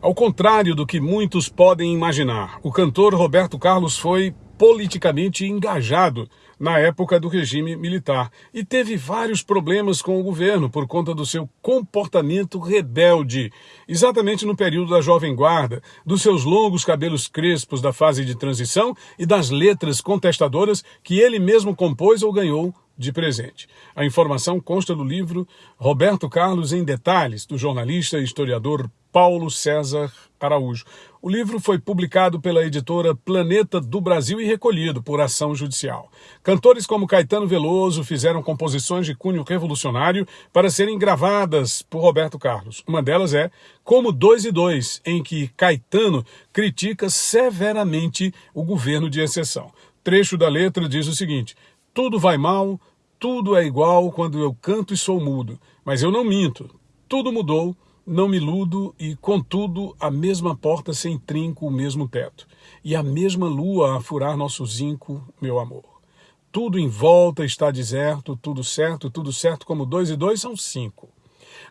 Ao contrário do que muitos podem imaginar, o cantor Roberto Carlos foi politicamente engajado na época do regime militar e teve vários problemas com o governo por conta do seu comportamento rebelde, exatamente no período da Jovem Guarda, dos seus longos cabelos crespos da fase de transição e das letras contestadoras que ele mesmo compôs ou ganhou de presente. A informação consta do livro Roberto Carlos em Detalhes, do jornalista e historiador Paulo César Araújo. O livro foi publicado pela editora Planeta do Brasil e recolhido por ação judicial. Cantores como Caetano Veloso fizeram composições de cunho revolucionário para serem gravadas por Roberto Carlos. Uma delas é Como Dois e Dois, em que Caetano critica severamente o governo de exceção. Trecho da letra diz o seguinte: Tudo vai mal, tudo é igual quando eu canto e sou mudo, mas eu não minto. Tudo mudou não me iludo e, contudo, a mesma porta sem trinco, o mesmo teto, e a mesma lua a furar nosso zinco, meu amor. Tudo em volta está deserto, tudo certo, tudo certo como dois e dois são cinco.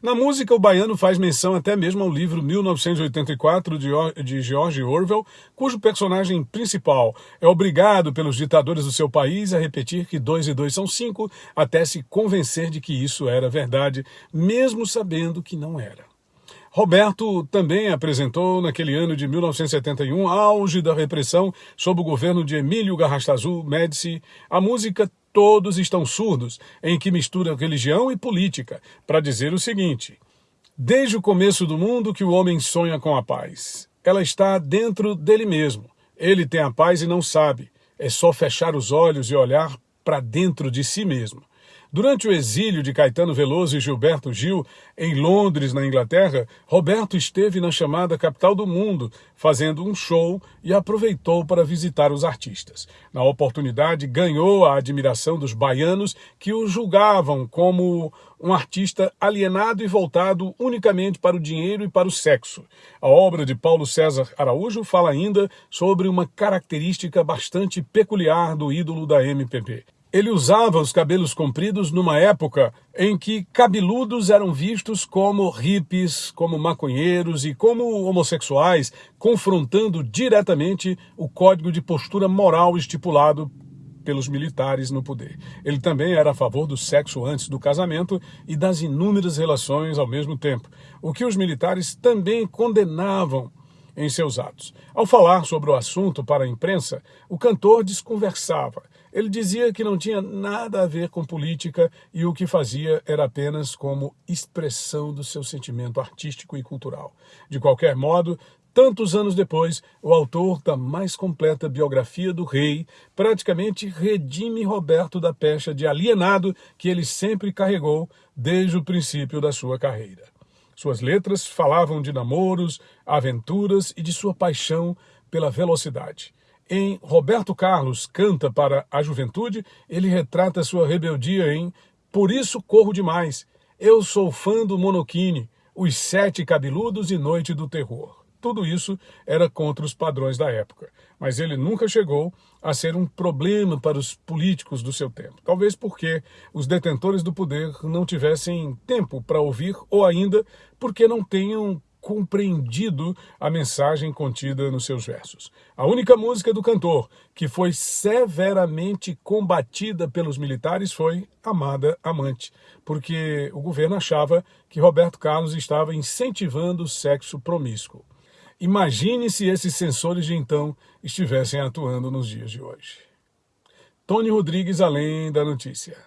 Na música, o baiano faz menção até mesmo ao livro 1984 de George Orwell, cujo personagem principal é obrigado pelos ditadores do seu país a repetir que dois e dois são cinco, até se convencer de que isso era verdade, mesmo sabendo que não era. Roberto também apresentou, naquele ano de 1971, auge da repressão sob o governo de Emílio Garrastazu Médici, a música Todos Estão Surdos, em que mistura religião e política, para dizer o seguinte: Desde o começo do mundo que o homem sonha com a paz. Ela está dentro dele mesmo. Ele tem a paz e não sabe. É só fechar os olhos e olhar para dentro de si mesmo. Durante o exílio de Caetano Veloso e Gilberto Gil em Londres, na Inglaterra, Roberto esteve na chamada capital do mundo, fazendo um show e aproveitou para visitar os artistas. Na oportunidade, ganhou a admiração dos baianos que o julgavam como um artista alienado e voltado unicamente para o dinheiro e para o sexo. A obra de Paulo César Araújo fala ainda sobre uma característica bastante peculiar do ídolo da MPB. Ele usava os cabelos compridos numa época em que cabeludos eram vistos como hippies, como maconheiros e como homossexuais, confrontando diretamente o código de postura moral estipulado pelos militares no poder. Ele também era a favor do sexo antes do casamento e das inúmeras relações ao mesmo tempo, o que os militares também condenavam em seus atos. Ao falar sobre o assunto para a imprensa, o cantor desconversava ele dizia que não tinha nada a ver com política e o que fazia era apenas como expressão do seu sentimento artístico e cultural. De qualquer modo, Tantos anos depois, o autor da mais completa biografia do rei praticamente redime Roberto da pecha de alienado que ele sempre carregou desde o princípio da sua carreira. Suas letras falavam de namoros, aventuras e de sua paixão pela velocidade. Em Roberto Carlos Canta para a Juventude, ele retrata sua rebeldia em Por isso corro demais. Eu sou fã do Monokini, Os Sete Cabeludos e Noite do Terror. Tudo isso era contra os padrões da época, mas ele nunca chegou a ser um problema para os políticos do seu tempo. Talvez porque os detentores do poder não tivessem tempo para ouvir ou ainda porque não tenham compreendido a mensagem contida nos seus versos. A única música do cantor que foi severamente combatida pelos militares foi Amada Amante, porque o governo achava que Roberto Carlos estava incentivando o sexo promíscuo. Imagine se esses censores de então estivessem atuando nos dias de hoje. Tony Rodrigues, além da notícia.